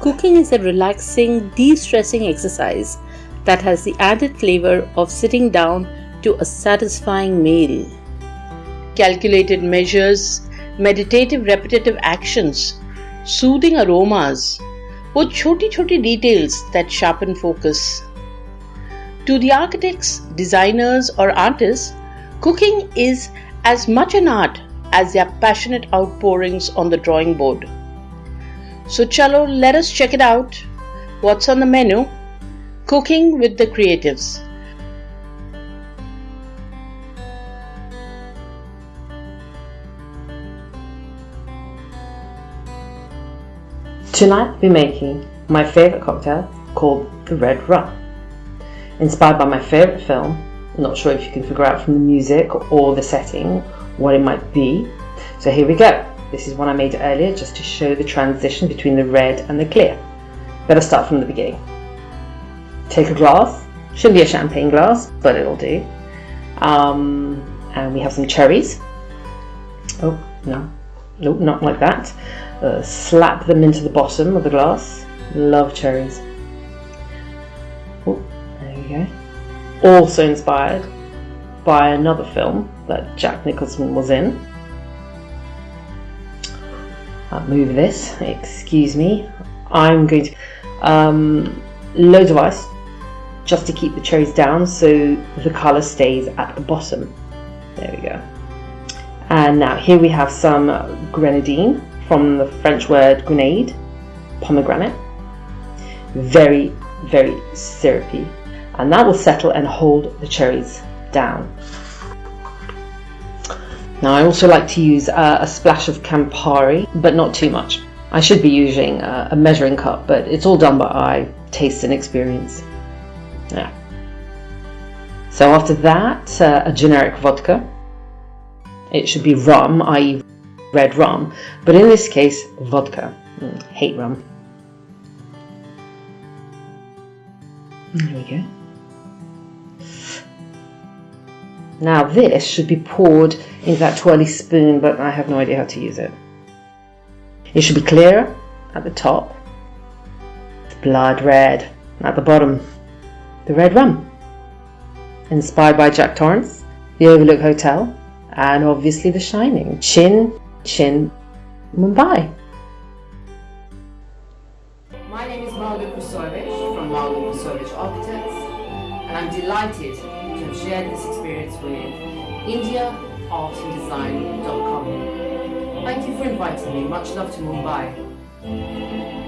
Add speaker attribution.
Speaker 1: cooking is a relaxing, de stressing exercise that has the added flavor of sitting down to a satisfying meal. Calculated measures, meditative repetitive actions, soothing aromas, वो छोटी छोटी details that sharpen focus. To the architects, designers, or artists, cooking is as much an art as their passionate outpourings on the drawing board. So, chalo, let us check it out. What's on the menu? Cooking with the Creatives.
Speaker 2: Tonight be making my favourite cocktail called the Red Rum. Inspired by my favourite film, not sure if you can figure out from the music or the setting what it might be. So here we go. This is one I made earlier just to show the transition between the red and the clear. Better start from the beginning. Take a glass, shouldn't be a champagne glass, but it'll do. Um, and we have some cherries. Oh, no, nope, not like that. Uh, slap them into the bottom of the glass. Love cherries. Oh, there we go. Also inspired by another film that Jack Nicholson was in. I'll move this, excuse me. I'm going to, um, loads of ice just to keep the cherries down so the colour stays at the bottom. There we go. And now here we have some grenadine from the French word grenade, pomegranate. Very, very syrupy. And that will settle and hold the cherries down. Now I also like to use uh, a splash of Campari, but not too much. I should be using uh, a measuring cup, but it's all done by eye, taste and experience. Yeah. So after that, uh, a generic vodka. It should be rum, i.e. red rum, but in this case, vodka. Mm, hate rum. There we go. Now this should be poured into that twirly spoon, but I have no idea how to use it. It should be clearer at the top, blood red at the bottom, the red rum. Inspired by Jack Torrance, the Overlook Hotel, and obviously The Shining. Chin, Chin, Mumbai.
Speaker 3: My name is Malu Kusovich from Malu Kusovich Architects, and I'm delighted to have shared this experience with IndiaArtAndDesign.com. Thank you for inviting me. Much love to Mumbai.